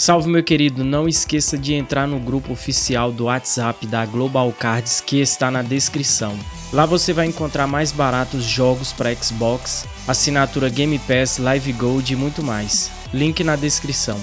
Salve meu querido, não esqueça de entrar no grupo oficial do WhatsApp da Global Cards que está na descrição. Lá você vai encontrar mais baratos jogos para Xbox, assinatura Game Pass, Live Gold e muito mais. Link na descrição.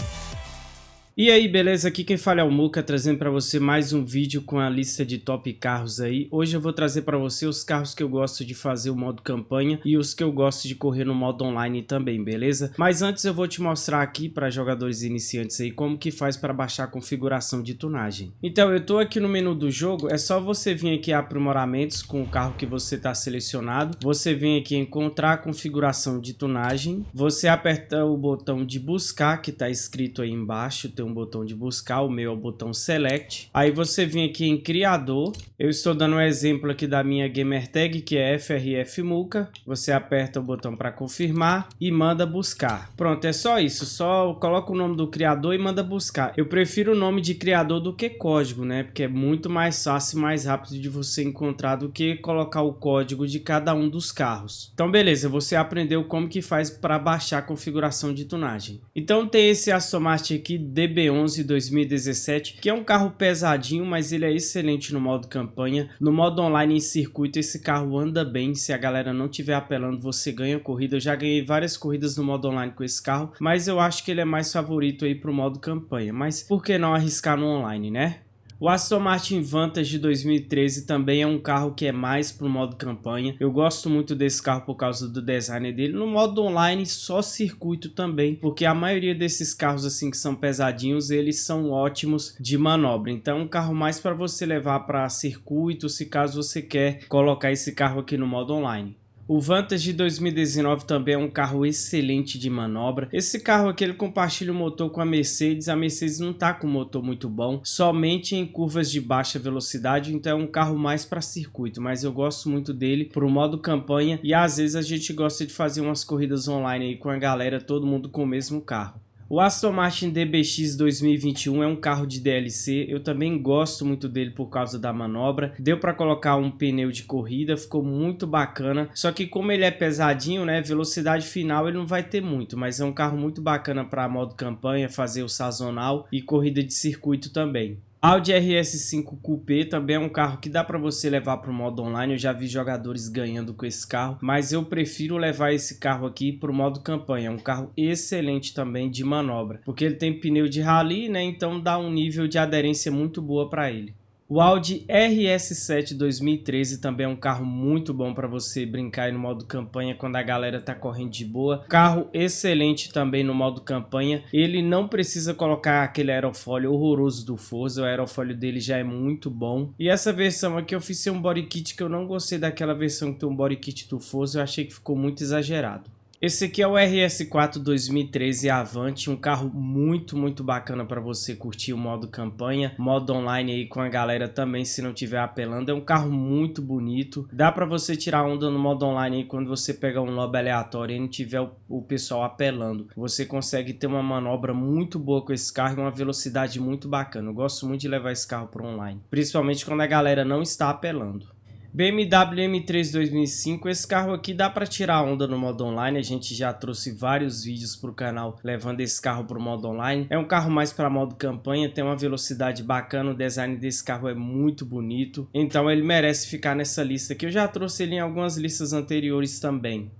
E aí, beleza? Aqui quem fala é o Muca, trazendo para você mais um vídeo com a lista de top carros aí. Hoje eu vou trazer para você os carros que eu gosto de fazer o modo campanha e os que eu gosto de correr no modo online também, beleza? Mas antes eu vou te mostrar aqui para jogadores iniciantes aí como que faz para baixar a configuração de tunagem. Então eu tô aqui no menu do jogo, é só você vir aqui a aprimoramentos com o carro que você está selecionado. Você vem aqui encontrar a configuração de tunagem, você aperta o botão de buscar que está escrito aí embaixo, tem um botão de buscar, o meu é o botão Select. Aí você vem aqui em Criador. Eu estou dando um exemplo aqui da minha gamer tag, que é FRF Muca. Você aperta o botão para confirmar e manda buscar. Pronto, é só isso. Só coloca o nome do criador e manda buscar. Eu prefiro o nome de criador do que código, né? Porque é muito mais fácil e mais rápido de você encontrar do que colocar o código de cada um dos carros. Então, beleza. Você aprendeu como que faz para baixar a configuração de tunagem. Então, tem esse Aston Martin aqui, DB DB11 2017, que é um carro pesadinho, mas ele é excelente no modo campanha. No modo online em circuito, esse carro anda bem. Se a galera não estiver apelando, você ganha corrida. Eu já ganhei várias corridas no modo online com esse carro, mas eu acho que ele é mais favorito aí pro modo campanha. Mas por que não arriscar no online, né? O Aston Martin Vantage 2013 também é um carro que é mais para o modo campanha. Eu gosto muito desse carro por causa do design dele. No modo online, só circuito também, porque a maioria desses carros assim que são pesadinhos, eles são ótimos de manobra. Então é um carro mais para você levar para circuito, se caso você quer colocar esse carro aqui no modo online. O Vantage 2019 também é um carro excelente de manobra. Esse carro aqui ele compartilha o motor com a Mercedes. A Mercedes não está com motor muito bom, somente em curvas de baixa velocidade, então é um carro mais para circuito, mas eu gosto muito dele para o modo campanha e às vezes a gente gosta de fazer umas corridas online aí com a galera, todo mundo com o mesmo carro. O Aston Martin DBX 2021 é um carro de DLC, eu também gosto muito dele por causa da manobra. Deu para colocar um pneu de corrida, ficou muito bacana. Só que como ele é pesadinho, né, velocidade final ele não vai ter muito, mas é um carro muito bacana para modo campanha, fazer o sazonal e corrida de circuito também. Audi RS5 Coupé também é um carro que dá para você levar para o modo online. Eu já vi jogadores ganhando com esse carro, mas eu prefiro levar esse carro aqui para o modo campanha. É um carro excelente também de manobra, porque ele tem pneu de rally, né? Então dá um nível de aderência muito boa para ele. O Audi RS7 2013 também é um carro muito bom para você brincar no modo campanha quando a galera tá correndo de boa. Carro excelente também no modo campanha. Ele não precisa colocar aquele aerofólio horroroso do Forza, o aerofólio dele já é muito bom. E essa versão aqui eu fiz um body kit que eu não gostei daquela versão que tem um body kit do Forza, eu achei que ficou muito exagerado. Esse aqui é o RS4 2013 Avante, um carro muito, muito bacana para você curtir o modo campanha, modo online aí com a galera também, se não tiver apelando. É um carro muito bonito, dá para você tirar onda no modo online aí quando você pegar um lobby aleatório e não tiver o, o pessoal apelando. Você consegue ter uma manobra muito boa com esse carro e uma velocidade muito bacana. Eu gosto muito de levar esse carro para online, principalmente quando a galera não está apelando. BMW M3 2005, esse carro aqui dá para tirar onda no modo online, a gente já trouxe vários vídeos para o canal levando esse carro para o modo online. É um carro mais para modo campanha, tem uma velocidade bacana, o design desse carro é muito bonito, então ele merece ficar nessa lista que eu já trouxe ele em algumas listas anteriores também.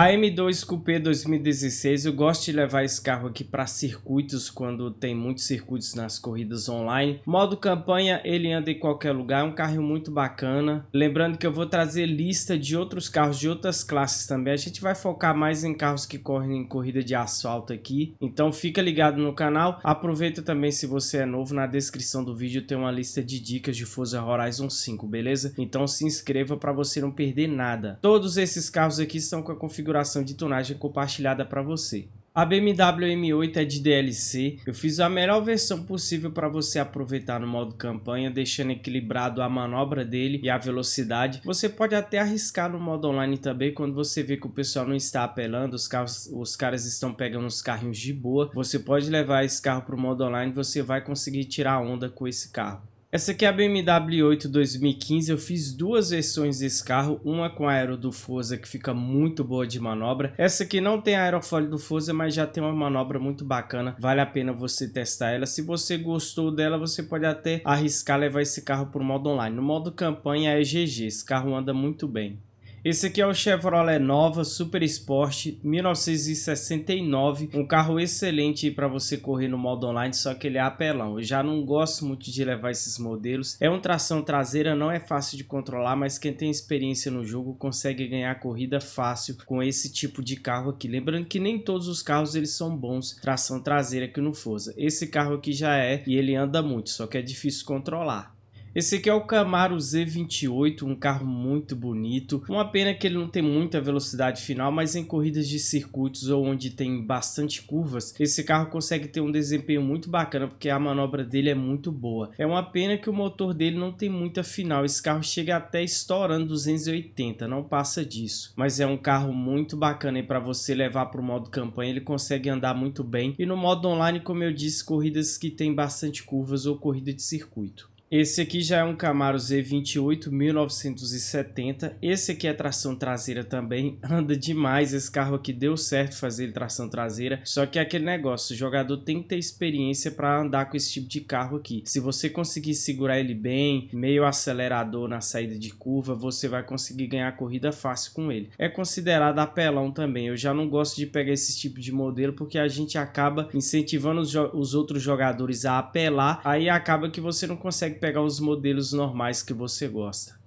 A M2 Coupé 2016, eu gosto de levar esse carro aqui para circuitos quando tem muitos circuitos nas corridas online. Modo campanha, ele anda em qualquer lugar, é um carro muito bacana. Lembrando que eu vou trazer lista de outros carros de outras classes também. A gente vai focar mais em carros que correm em corrida de asfalto aqui. Então fica ligado no canal. Aproveita também se você é novo, na descrição do vídeo tem uma lista de dicas de Forza Horizon 5, beleza? Então se inscreva para você não perder nada. Todos esses carros aqui estão com a configuração configuração de tonagem compartilhada para você. A BMW M8 é de DLC, eu fiz a melhor versão possível para você aproveitar no modo campanha, deixando equilibrado a manobra dele e a velocidade. Você pode até arriscar no modo online também, quando você vê que o pessoal não está apelando, os, carros, os caras estão pegando os carrinhos de boa. Você pode levar esse carro para o modo online, você vai conseguir tirar onda com esse carro. Essa aqui é a BMW 8 2015, eu fiz duas versões desse carro, uma com aero do Forza que fica muito boa de manobra. Essa aqui não tem aerofólio do Forza, mas já tem uma manobra muito bacana, vale a pena você testar ela. Se você gostou dela, você pode até arriscar levar esse carro para o modo online. No modo campanha é GG, esse carro anda muito bem. Esse aqui é o Chevrolet Nova Super Sport 1969, um carro excelente para você correr no modo online, só que ele é apelão. Eu já não gosto muito de levar esses modelos. É um tração traseira, não é fácil de controlar, mas quem tem experiência no jogo consegue ganhar corrida fácil com esse tipo de carro aqui. Lembrando que nem todos os carros eles são bons tração traseira aqui no Forza. Esse carro aqui já é e ele anda muito, só que é difícil controlar. Esse aqui é o Camaro Z28, um carro muito bonito. Uma pena que ele não tem muita velocidade final, mas em corridas de circuitos ou onde tem bastante curvas, esse carro consegue ter um desempenho muito bacana, porque a manobra dele é muito boa. É uma pena que o motor dele não tem muita final, esse carro chega até estourando 280, não passa disso. Mas é um carro muito bacana para você levar para o modo campanha, ele consegue andar muito bem. E no modo online, como eu disse, corridas que tem bastante curvas ou corrida de circuito. Esse aqui já é um Camaro Z28 1970. Esse aqui é tração traseira também. Anda demais. Esse carro aqui deu certo fazer tração traseira. Só que é aquele negócio, o jogador tem que ter experiência para andar com esse tipo de carro aqui. Se você conseguir segurar ele bem, meio acelerador na saída de curva, você vai conseguir ganhar corrida fácil com ele. É considerado apelão também. Eu já não gosto de pegar esse tipo de modelo porque a gente acaba incentivando os, os outros jogadores a apelar. Aí acaba que você não consegue pegar os modelos normais que você gosta.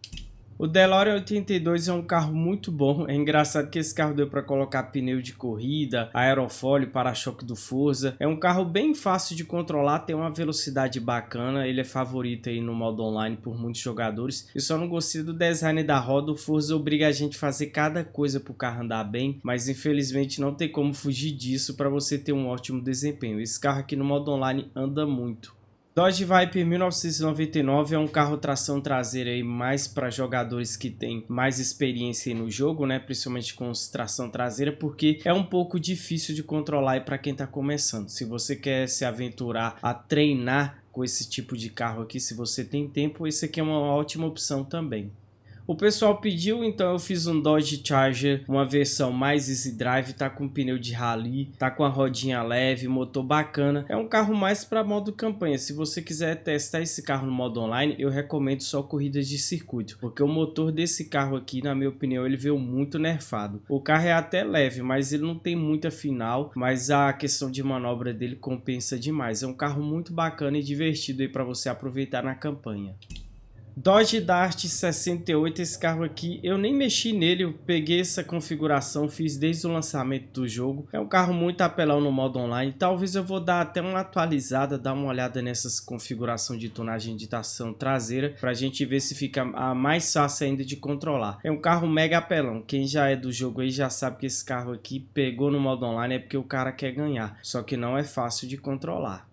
O DeLorean 82 é um carro muito bom, é engraçado que esse carro deu para colocar pneu de corrida, aerofólio, para-choque do Forza. É um carro bem fácil de controlar, tem uma velocidade bacana, ele é favorito aí no modo online por muitos jogadores. Eu só não gostei do design da roda, o Forza obriga a gente a fazer cada coisa para o carro andar bem, mas infelizmente não tem como fugir disso para você ter um ótimo desempenho. Esse carro aqui no modo online anda muito. Dodge Viper 1999 é um carro tração traseira aí mais para jogadores que têm mais experiência no jogo, né? Principalmente com tração traseira, porque é um pouco difícil de controlar para quem está começando. Se você quer se aventurar a treinar com esse tipo de carro aqui, se você tem tempo, esse aqui é uma ótima opção também. O pessoal pediu, então eu fiz um Dodge Charger, uma versão mais easy drive, tá com pneu de rally, tá com a rodinha leve, motor bacana. É um carro mais para modo campanha. Se você quiser testar esse carro no modo online, eu recomendo só corridas de circuito, porque o motor desse carro aqui, na minha opinião, ele veio muito nerfado. O carro é até leve, mas ele não tem muita final, mas a questão de manobra dele compensa demais. É um carro muito bacana e divertido aí para você aproveitar na campanha. Dodge Dart 68, esse carro aqui, eu nem mexi nele, eu peguei essa configuração, fiz desde o lançamento do jogo. É um carro muito apelão no modo online, talvez eu vou dar até uma atualizada, dar uma olhada nessas configuração de tonagem de tração traseira, pra gente ver se fica mais fácil ainda de controlar. É um carro mega apelão, quem já é do jogo aí já sabe que esse carro aqui pegou no modo online é porque o cara quer ganhar, só que não é fácil de controlar.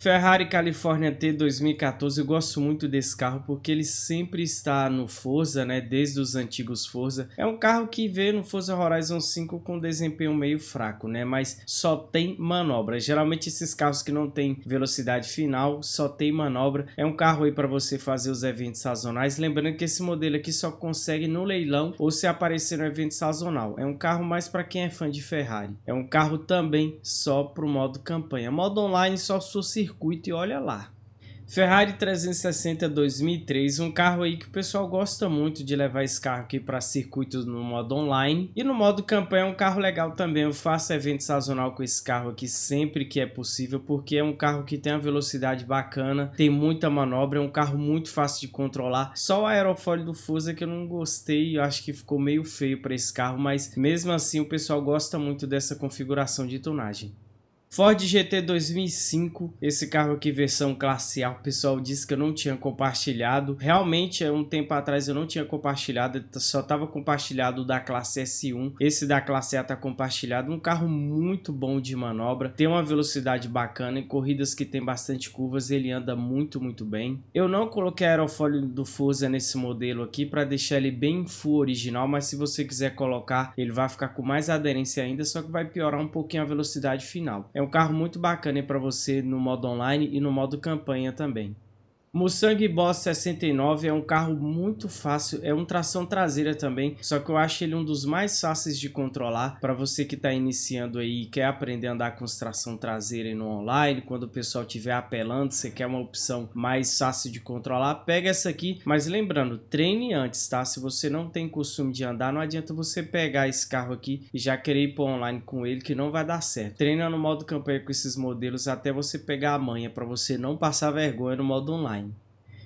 Ferrari California T 2014, eu gosto muito desse carro porque ele sempre está no Forza, né, desde os antigos Forza. É um carro que veio no Forza Horizon 5 com desempenho meio fraco, né, mas só tem manobra. Geralmente esses carros que não tem velocidade final, só tem manobra. É um carro aí para você fazer os eventos sazonais, lembrando que esse modelo aqui só consegue no leilão ou se aparecer no evento sazonal. É um carro mais para quem é fã de Ferrari. É um carro também só para o modo campanha. Modo online só se circuito e olha lá. Ferrari 360 2003, um carro aí que o pessoal gosta muito de levar esse carro aqui para circuitos no modo online. E no modo campanha é um carro legal também, eu faço evento sazonal com esse carro aqui sempre que é possível, porque é um carro que tem uma velocidade bacana, tem muita manobra, é um carro muito fácil de controlar. Só o aerofólio do Fusa que eu não gostei, eu acho que ficou meio feio para esse carro, mas mesmo assim o pessoal gosta muito dessa configuração de tonagem. Ford GT 2005, esse carro aqui versão classe A, o pessoal disse que eu não tinha compartilhado. Realmente, um tempo atrás eu não tinha compartilhado, só estava compartilhado da classe S1. Esse da classe A está compartilhado. Um carro muito bom de manobra, tem uma velocidade bacana, em corridas que tem bastante curvas ele anda muito, muito bem. Eu não coloquei aerofólio do Forza nesse modelo aqui para deixar ele bem full original, mas se você quiser colocar, ele vai ficar com mais aderência ainda, só que vai piorar um pouquinho a velocidade final. É um carro muito bacana para você no modo online e no modo campanha também. Mustang Boss 69 é um carro muito fácil, é um tração traseira também, só que eu acho ele um dos mais fáceis de controlar para você que está iniciando aí e quer aprender a andar com tração traseira no online, quando o pessoal estiver apelando, você quer uma opção mais fácil de controlar, pega essa aqui, mas lembrando, treine antes, tá? Se você não tem costume de andar, não adianta você pegar esse carro aqui e já querer ir para online com ele que não vai dar certo. Treina no modo campanha com esses modelos até você pegar a manha para você não passar vergonha no modo online.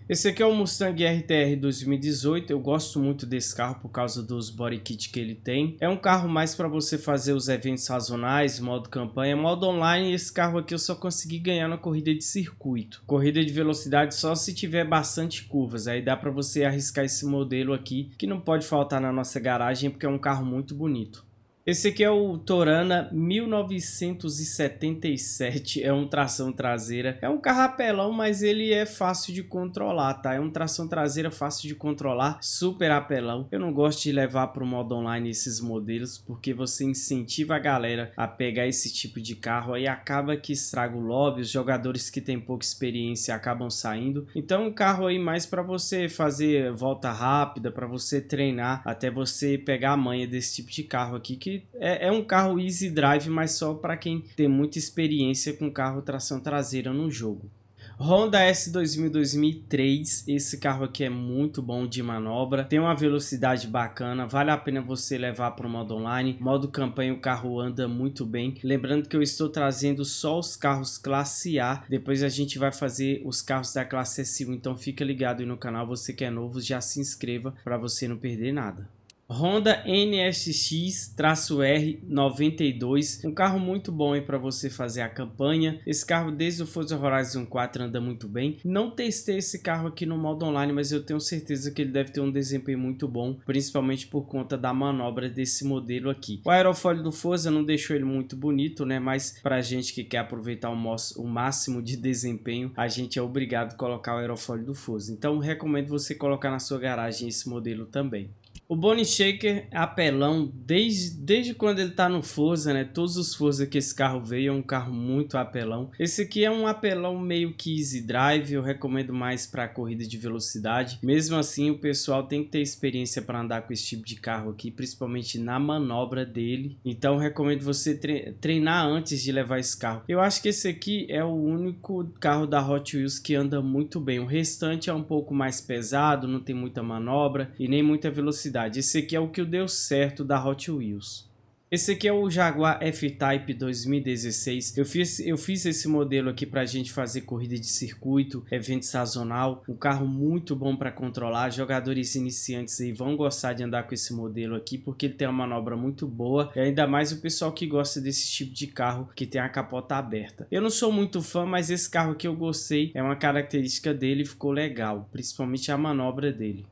Esse aqui é o Mustang RTR 2018, eu gosto muito desse carro por causa dos body kit que ele tem. É um carro mais para você fazer os eventos sazonais, modo campanha, modo online, esse carro aqui eu só consegui ganhar na corrida de circuito. Corrida de velocidade só se tiver bastante curvas, aí dá para você arriscar esse modelo aqui, que não pode faltar na nossa garagem porque é um carro muito bonito. Esse aqui é o Torana 1977, é um tração traseira. É um carro apelão, mas ele é fácil de controlar, tá? É um tração traseira fácil de controlar, super apelão. Eu não gosto de levar para o modo online esses modelos, porque você incentiva a galera a pegar esse tipo de carro, aí acaba que estraga o lobby, os jogadores que têm pouca experiência acabam saindo. Então um carro aí mais para você fazer volta rápida, para você treinar, até você pegar a manha desse tipo de carro aqui, que é, é um carro easy drive, mas só para quem tem muita experiência com carro tração traseira no jogo. Honda S2000 2003, esse carro aqui é muito bom de manobra, tem uma velocidade bacana, vale a pena você levar para o modo online, modo campanha o carro anda muito bem, lembrando que eu estou trazendo só os carros classe A, depois a gente vai fazer os carros da classe S1, então fica ligado aí no canal, você que é novo já se inscreva para você não perder nada. Honda NSX-R92, um carro muito bom para você fazer a campanha. Esse carro desde o Forza Horizon 4 anda muito bem. Não testei esse carro aqui no modo online, mas eu tenho certeza que ele deve ter um desempenho muito bom, principalmente por conta da manobra desse modelo aqui. O aerofólio do Forza não deixou ele muito bonito, né? Mas para gente que quer aproveitar o máximo de desempenho, a gente é obrigado a colocar o aerofólio do Forza. Então recomendo você colocar na sua garagem esse modelo também. O Bonnie Shaker é apelão desde, desde quando ele tá no Forza, né? Todos os Forza que esse carro veio é um carro muito apelão. Esse aqui é um apelão meio que easy drive, eu recomendo mais para corrida de velocidade. Mesmo assim, o pessoal tem que ter experiência para andar com esse tipo de carro aqui, principalmente na manobra dele. Então, recomendo você treinar antes de levar esse carro. Eu acho que esse aqui é o único carro da Hot Wheels que anda muito bem. O restante é um pouco mais pesado, não tem muita manobra e nem muita velocidade velocidade. Esse aqui é o que deu certo da Hot Wheels. Esse aqui é o Jaguar F-Type 2016. Eu fiz, eu fiz esse modelo aqui para a gente fazer corrida de circuito, evento sazonal. Um carro muito bom para controlar. Jogadores iniciantes aí vão gostar de andar com esse modelo aqui porque ele tem uma manobra muito boa. E ainda mais o pessoal que gosta desse tipo de carro que tem a capota aberta. Eu não sou muito fã, mas esse carro aqui eu gostei. É uma característica dele ficou legal, principalmente a manobra dele.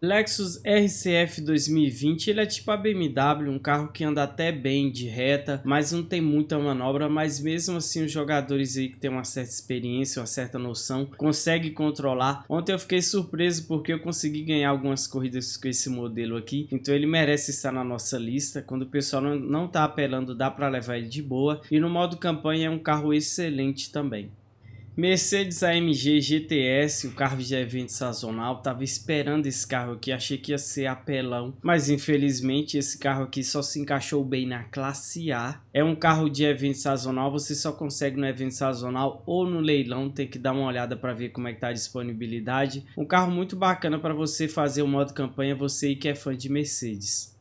Lexus RCF 2020, ele é tipo a BMW, um carro que anda até bem de reta, mas não tem muita manobra, mas mesmo assim os jogadores aí que tem uma certa experiência, uma certa noção, conseguem controlar. Ontem eu fiquei surpreso porque eu consegui ganhar algumas corridas com esse modelo aqui, então ele merece estar na nossa lista. Quando o pessoal não, não tá apelando, dá para levar ele de boa. E no modo campanha é um carro excelente também. Mercedes AMG GTS, o carro de evento sazonal, tava esperando esse carro aqui, achei que ia ser apelão, mas infelizmente esse carro aqui só se encaixou bem na classe A. É um carro de evento sazonal, você só consegue no evento sazonal ou no leilão, tem que dar uma olhada para ver como é que tá a disponibilidade. Um carro muito bacana para você fazer o modo campanha, você que é fã de Mercedes.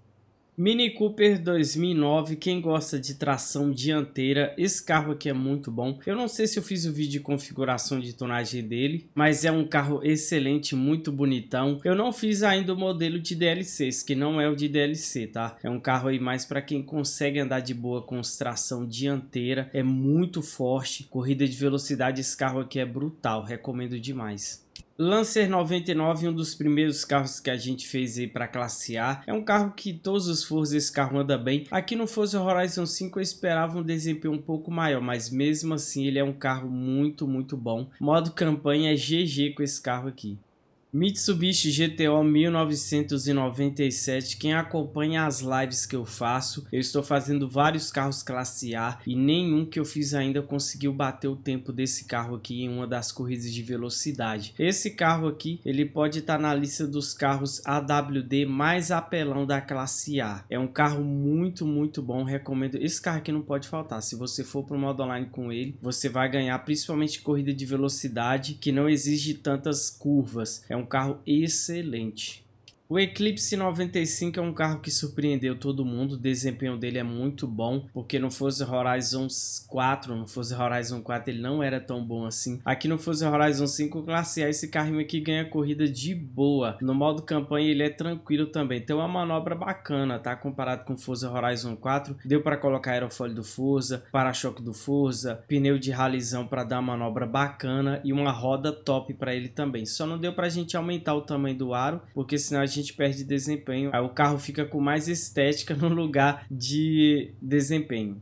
Mini Cooper 2009, quem gosta de tração dianteira, esse carro aqui é muito bom. Eu não sei se eu fiz o vídeo de configuração de tonagem dele, mas é um carro excelente, muito bonitão. Eu não fiz ainda o modelo de DLCs, que não é o de DLC, tá? É um carro aí mais para quem consegue andar de boa com tração dianteira, é muito forte. Corrida de velocidade, esse carro aqui é brutal, recomendo demais. Lancer 99, um dos primeiros carros que a gente fez aí para classe A. É um carro que todos os Forza esse carro anda bem. Aqui no Forza Horizon 5 eu esperava um desempenho um pouco maior, mas mesmo assim ele é um carro muito, muito bom. Modo campanha é GG com esse carro aqui. Mitsubishi GTO 1997, quem acompanha as lives que eu faço, eu estou fazendo vários carros classe A e nenhum que eu fiz ainda conseguiu bater o tempo desse carro aqui em uma das corridas de velocidade. Esse carro aqui, ele pode estar na lista dos carros AWD mais apelão da classe A. É um carro muito, muito bom, recomendo. Esse carro aqui não pode faltar, se você for para o modo online com ele, você vai ganhar principalmente corrida de velocidade que não exige tantas curvas. É um um carro excelente. O Eclipse 95 é um carro que surpreendeu todo mundo, o desempenho dele é muito bom, porque no Forza Horizon 4, no Forza Horizon 4 ele não era tão bom assim. Aqui no Forza Horizon 5 Classe A esse carrinho aqui ganha corrida de boa. No modo campanha ele é tranquilo também, tem uma manobra bacana, tá? Comparado com o Forza Horizon 4, deu para colocar aerofólio do Forza, para-choque do Forza, pneu de ralizão para dar uma manobra bacana e uma roda top para ele também. Só não deu para a gente aumentar o tamanho do aro, porque senão a gente perde desempenho. O carro fica com mais estética no lugar de desempenho.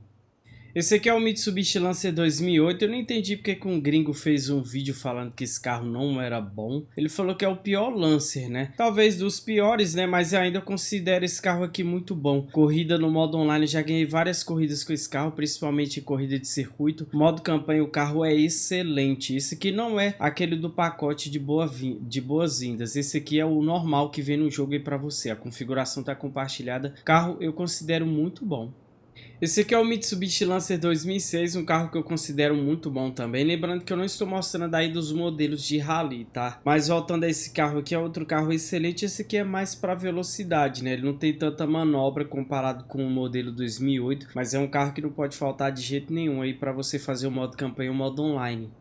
Esse aqui é o Mitsubishi Lancer 2008. Eu não entendi porque que um gringo fez um vídeo falando que esse carro não era bom. Ele falou que é o pior Lancer, né? Talvez dos piores, né? Mas eu ainda considero esse carro aqui muito bom. Corrida no modo online, já ganhei várias corridas com esse carro, principalmente corrida de circuito. Modo campanha, o carro é excelente. Esse aqui não é aquele do pacote de, boa de boas-vindas. Esse aqui é o normal que vem no jogo aí para você. A configuração tá compartilhada. Carro eu considero muito bom. Esse aqui é o Mitsubishi Lancer 2006, um carro que eu considero muito bom também. Lembrando que eu não estou mostrando aí dos modelos de rally, tá? Mas voltando a esse carro aqui, é outro carro excelente. Esse aqui é mais para velocidade, né? Ele não tem tanta manobra comparado com o modelo 2008, mas é um carro que não pode faltar de jeito nenhum aí para você fazer o modo campanha e o modo online.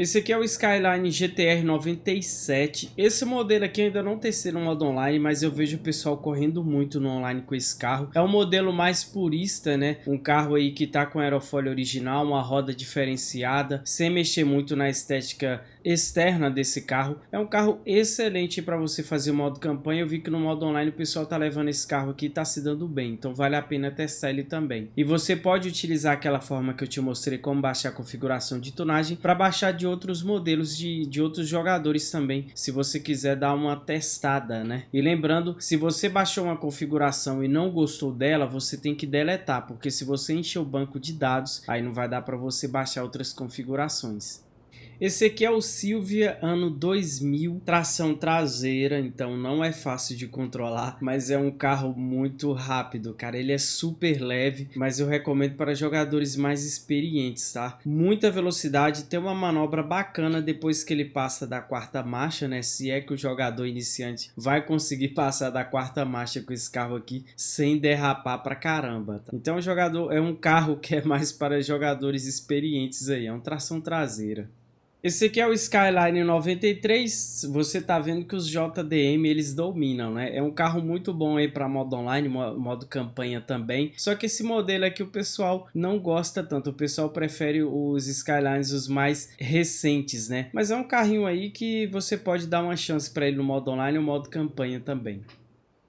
Esse aqui é o Skyline GTR 97. Esse modelo aqui ainda não testei no modo online, mas eu vejo o pessoal correndo muito no online com esse carro. É um modelo mais purista, né? Um carro aí que tá com aerofólio original, uma roda diferenciada, sem mexer muito na estética externa desse carro. É um carro excelente para você fazer o modo campanha. Eu vi que no modo online o pessoal tá levando esse carro aqui e tá se dando bem, então vale a pena testar ele também. E você pode utilizar aquela forma que eu te mostrei como baixar a configuração de tunagem para baixar de outros modelos de, de outros jogadores também, se você quiser dar uma testada, né? E lembrando, se você baixou uma configuração e não gostou dela, você tem que deletar, porque se você encher o banco de dados, aí não vai dar para você baixar outras configurações. Esse aqui é o Silvia ano 2000, tração traseira, então não é fácil de controlar, mas é um carro muito rápido, cara. Ele é super leve, mas eu recomendo para jogadores mais experientes, tá? Muita velocidade, tem uma manobra bacana depois que ele passa da quarta marcha, né? Se é que o jogador iniciante vai conseguir passar da quarta marcha com esse carro aqui sem derrapar pra caramba. Tá? Então jogador é um carro que é mais para jogadores experientes aí, é um tração traseira. Esse aqui é o Skyline 93, você tá vendo que os JDM eles dominam, né? É um carro muito bom aí para modo online, modo campanha também. Só que esse modelo aqui o pessoal não gosta tanto, o pessoal prefere os Skylines os mais recentes, né? Mas é um carrinho aí que você pode dar uma chance para ele no modo online ou modo campanha também.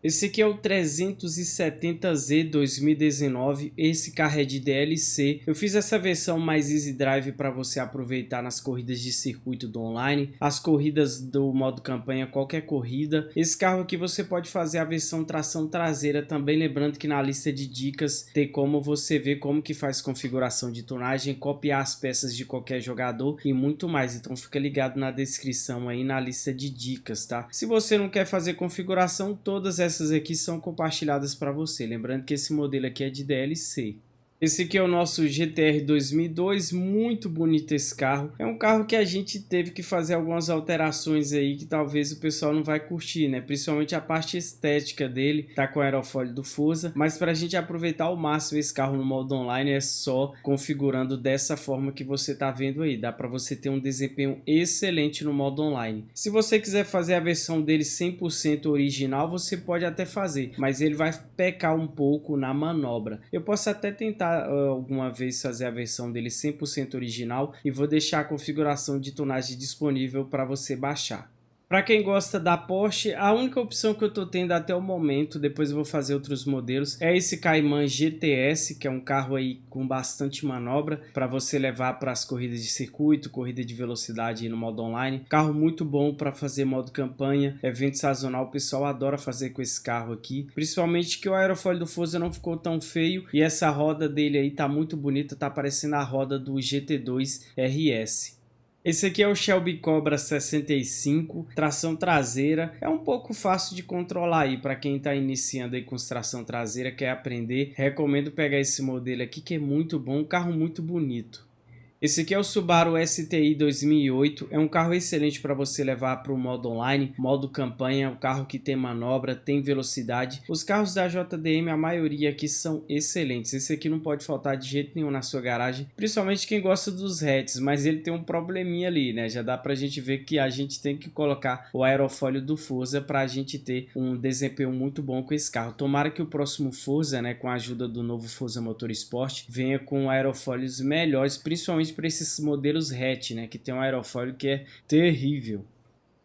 Esse aqui é o 370Z 2019, esse carro é de DLC. Eu fiz essa versão mais Easy Drive para você aproveitar nas corridas de circuito do online, as corridas do modo campanha, qualquer corrida. Esse carro aqui você pode fazer a versão tração traseira também, lembrando que na lista de dicas tem como você ver como que faz configuração de tonagem, copiar as peças de qualquer jogador e muito mais. Então fica ligado na descrição aí na lista de dicas, tá? Se você não quer fazer configuração, todas essas essas aqui são compartilhadas para você. Lembrando que esse modelo aqui é de DLC. Esse aqui é o nosso GTR 2002, muito bonito esse carro. É um carro que a gente teve que fazer algumas alterações aí que talvez o pessoal não vai curtir, né? Principalmente a parte estética dele, tá com aerofólio do Forza. Mas para a gente aproveitar ao máximo esse carro no modo online é só configurando dessa forma que você tá vendo aí. Dá para você ter um desempenho excelente no modo online. Se você quiser fazer a versão dele 100% original, você pode até fazer, mas ele vai pecar um pouco na manobra. Eu posso até tentar uh, alguma vez fazer a versão dele 100% original e vou deixar a configuração de tonagem disponível para você baixar. Para quem gosta da Porsche, a única opção que eu tô tendo até o momento, depois eu vou fazer outros modelos, é esse Cayman GTS, que é um carro aí com bastante manobra para você levar para as corridas de circuito, corrida de velocidade no modo online. Carro muito bom para fazer modo campanha, evento sazonal, o pessoal adora fazer com esse carro aqui. Principalmente que o aerofólio do Forza não ficou tão feio e essa roda dele aí tá muito bonita, tá parecendo a roda do GT2 RS. Esse aqui é o Shelby Cobra 65, tração traseira, é um pouco fácil de controlar aí para quem está iniciando aí com tração traseira, quer aprender, recomendo pegar esse modelo aqui que é muito bom, um carro muito bonito. Esse aqui é o Subaru STI 2008, é um carro excelente para você levar para o modo online, modo campanha, um carro que tem manobra, tem velocidade. Os carros da JDM, a maioria aqui são excelentes, esse aqui não pode faltar de jeito nenhum na sua garagem, principalmente quem gosta dos hatches, mas ele tem um probleminha ali, né? Já dá para a gente ver que a gente tem que colocar o aerofólio do Forza para a gente ter um desempenho muito bom com esse carro. Tomara que o próximo Forza, né, com a ajuda do novo Forza Motorsport, venha com aerofólios melhores, principalmente para esses modelos hatch, né, que tem um aerofólio que é terrível.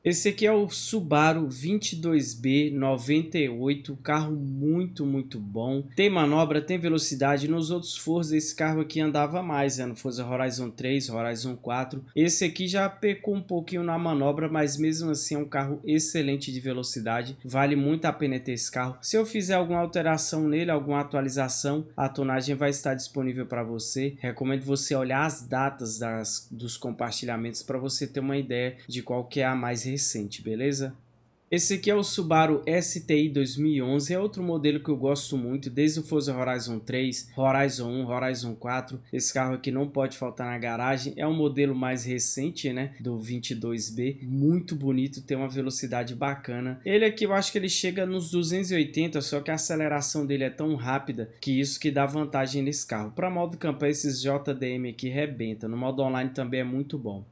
Esse aqui é o Subaru 22B 98, carro muito, muito bom. Tem manobra, tem velocidade. Nos outros Forza esse carro aqui andava mais, né? no Forza Horizon 3, Horizon 4. Esse aqui já pecou um pouquinho na manobra, mas mesmo assim é um carro excelente de velocidade. Vale muito a pena ter esse carro. Se eu fizer alguma alteração nele, alguma atualização, a tonagem vai estar disponível para você. Recomendo você olhar as datas das, dos compartilhamentos para você ter uma ideia de qual que é a mais recente recente, beleza? Esse aqui é o Subaru STI 2011, é outro modelo que eu gosto muito, desde o Forza Horizon 3, Horizon 1, Horizon 4. Esse carro aqui não pode faltar na garagem, é um modelo mais recente, né, do 22B, muito bonito, tem uma velocidade bacana. Ele aqui eu acho que ele chega nos 280, só que a aceleração dele é tão rápida que isso que dá vantagem nesse carro. Para modo campanha, esses JDM aqui rebenta, no modo online também é muito bom.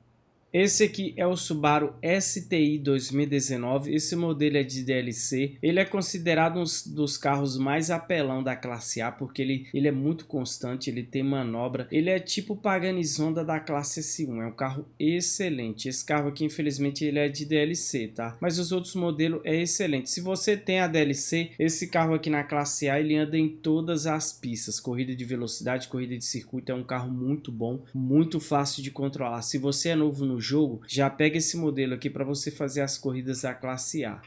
Esse aqui é o Subaru STI 2019, esse modelo é de DLC, ele é considerado um dos carros mais apelão da classe A, porque ele, ele é muito constante, ele tem manobra, ele é tipo Paganizonda da classe S1, é um carro excelente, esse carro aqui infelizmente ele é de DLC, tá? Mas os outros modelos é excelente, se você tem a DLC, esse carro aqui na classe A ele anda em todas as pistas, corrida de velocidade, corrida de circuito, é um carro muito bom, muito fácil de controlar, se você é novo no jogo, já pega esse modelo aqui para você fazer as corridas da classe A.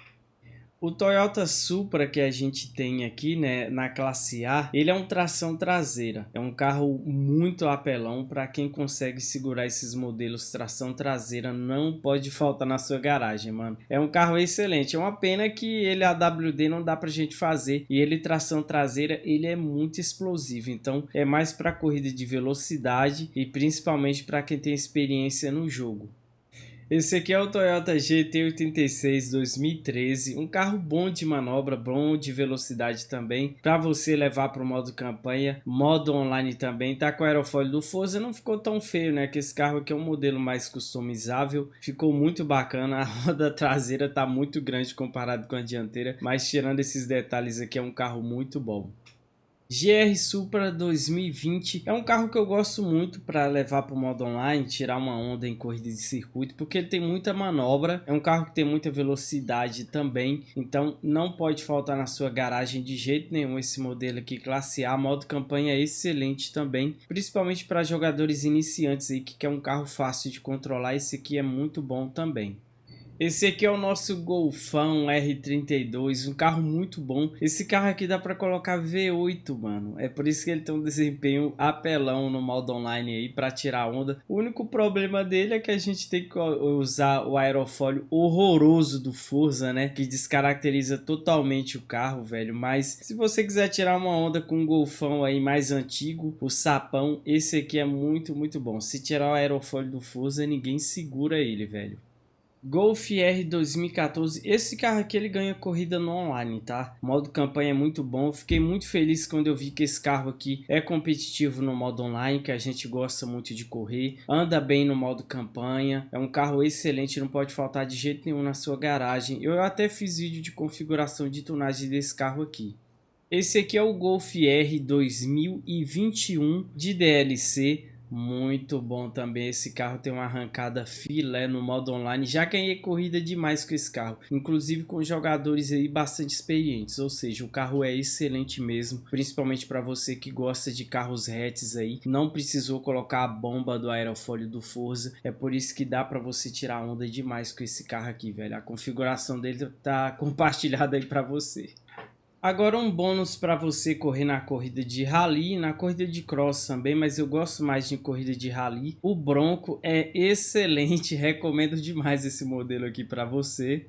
O Toyota Supra que a gente tem aqui, né, na classe A, ele é um tração traseira. É um carro muito apelão para quem consegue segurar esses modelos tração traseira, não pode faltar na sua garagem, mano. É um carro excelente. É uma pena que ele AWD não dá pra gente fazer e ele tração traseira, ele é muito explosivo. Então, é mais para corrida de velocidade e principalmente para quem tem experiência no jogo. Esse aqui é o Toyota GT86 2013, um carro bom de manobra, bom de velocidade também, para você levar para o modo campanha, modo online também, tá com aerofólio do Forza, não ficou tão feio, né, que esse carro aqui é um modelo mais customizável, ficou muito bacana, a roda traseira tá muito grande comparado com a dianteira, mas tirando esses detalhes aqui é um carro muito bom. GR Supra 2020 é um carro que eu gosto muito para levar para o modo online, tirar uma onda em corrida de circuito, porque ele tem muita manobra, é um carro que tem muita velocidade também, então não pode faltar na sua garagem de jeito nenhum esse modelo aqui, classe A, modo campanha é excelente também, principalmente para jogadores iniciantes aí que quer um carro fácil de controlar, esse aqui é muito bom também. Esse aqui é o nosso Golfão R32, um carro muito bom. Esse carro aqui dá para colocar V8, mano. É por isso que ele tem um desempenho apelão no modo online aí para tirar onda. O único problema dele é que a gente tem que usar o aerofólio horroroso do Forza, né? Que descaracteriza totalmente o carro, velho. Mas se você quiser tirar uma onda com um Golfão aí mais antigo, o sapão, esse aqui é muito, muito bom. Se tirar o aerofólio do Forza, ninguém segura ele, velho. Golf R 2014, esse carro aqui ele ganha corrida no online, tá? O modo campanha é muito bom, fiquei muito feliz quando eu vi que esse carro aqui é competitivo no modo online, que a gente gosta muito de correr, anda bem no modo campanha, é um carro excelente, não pode faltar de jeito nenhum na sua garagem. Eu até fiz vídeo de configuração de tunagem desse carro aqui. Esse aqui é o Golf R 2021 de DLC, Muito bom também, esse carro tem uma arrancada filé no modo online, já ganhei corrida demais com esse carro, inclusive com jogadores aí bastante experientes, ou seja, o carro é excelente mesmo, principalmente para você que gosta de carros hatches aí, não precisou colocar a bomba do aerofólio do Forza, é por isso que dá para você tirar onda demais com esse carro aqui, velho, a configuração dele tá compartilhada aí para você. Agora um bônus para você correr na corrida de rally, na corrida de cross também, mas eu gosto mais de corrida de rally. O Bronco é excelente, recomendo demais esse modelo aqui para você.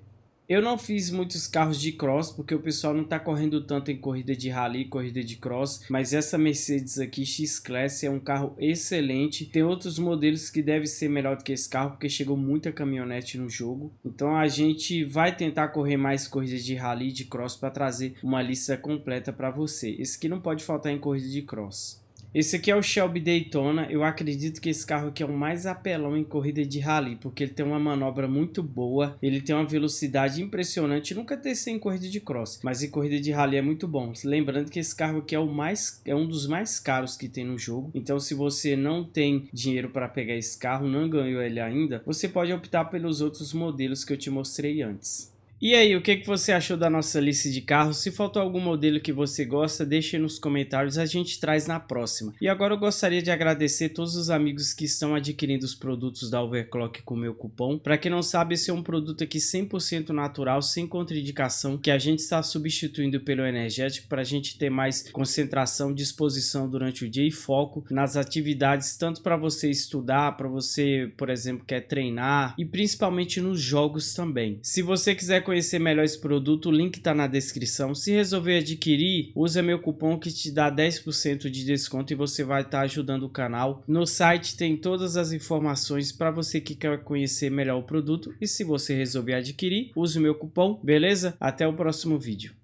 Eu não fiz muitos carros de cross, porque o pessoal não está correndo tanto em corrida de rally, corrida de cross, mas essa Mercedes aqui, X-Class, é um carro excelente. Tem outros modelos que devem ser melhor do que esse carro, porque chegou muita caminhonete no jogo. Então a gente vai tentar correr mais corridas de rally de cross para trazer uma lista completa para você. Esse aqui não pode faltar em corrida de cross. Esse aqui é o Shelby Daytona, eu acredito que esse carro aqui é o mais apelão em corrida de rally, porque ele tem uma manobra muito boa, ele tem uma velocidade impressionante, nunca testei em corrida de cross, mas em corrida de rally é muito bom. Lembrando que esse carro aqui é, o mais, é um dos mais caros que tem no jogo, então se você não tem dinheiro para pegar esse carro, não ganhou ele ainda, você pode optar pelos outros modelos que eu te mostrei antes. E aí, o que, que você achou da nossa lista de carros? Se faltou algum modelo que você gosta, deixe nos comentários, a gente traz na próxima. E agora eu gostaria de agradecer todos os amigos que estão adquirindo os produtos da Overclock com meu cupom. Para quem não sabe, esse é um produto aqui 100% natural, sem contraindicação, que a gente está substituindo pelo energético para a gente ter mais concentração, disposição durante o dia e foco nas atividades, tanto para você estudar, para você, por exemplo, quer treinar e principalmente nos jogos também. Se você quiser conhecer melhor esse produto, o link está na descrição. Se resolver adquirir, usa meu cupom que te dá 10% de desconto e você vai estar tá ajudando o canal. No site tem todas as informações para você que quer conhecer melhor o produto e se você resolver adquirir, use o meu cupom, beleza? Até o próximo vídeo.